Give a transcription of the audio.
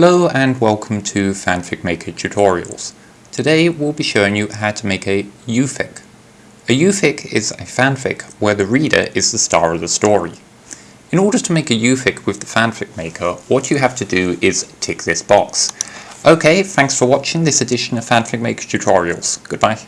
Hello and welcome to Fanfic Maker Tutorials. Today we'll be showing you how to make a youfic. A youfic is a fanfic where the reader is the star of the story. In order to make a youfic with the fanfic maker, what you have to do is tick this box. Okay, thanks for watching this edition of Fanfic Maker Tutorials. Goodbye.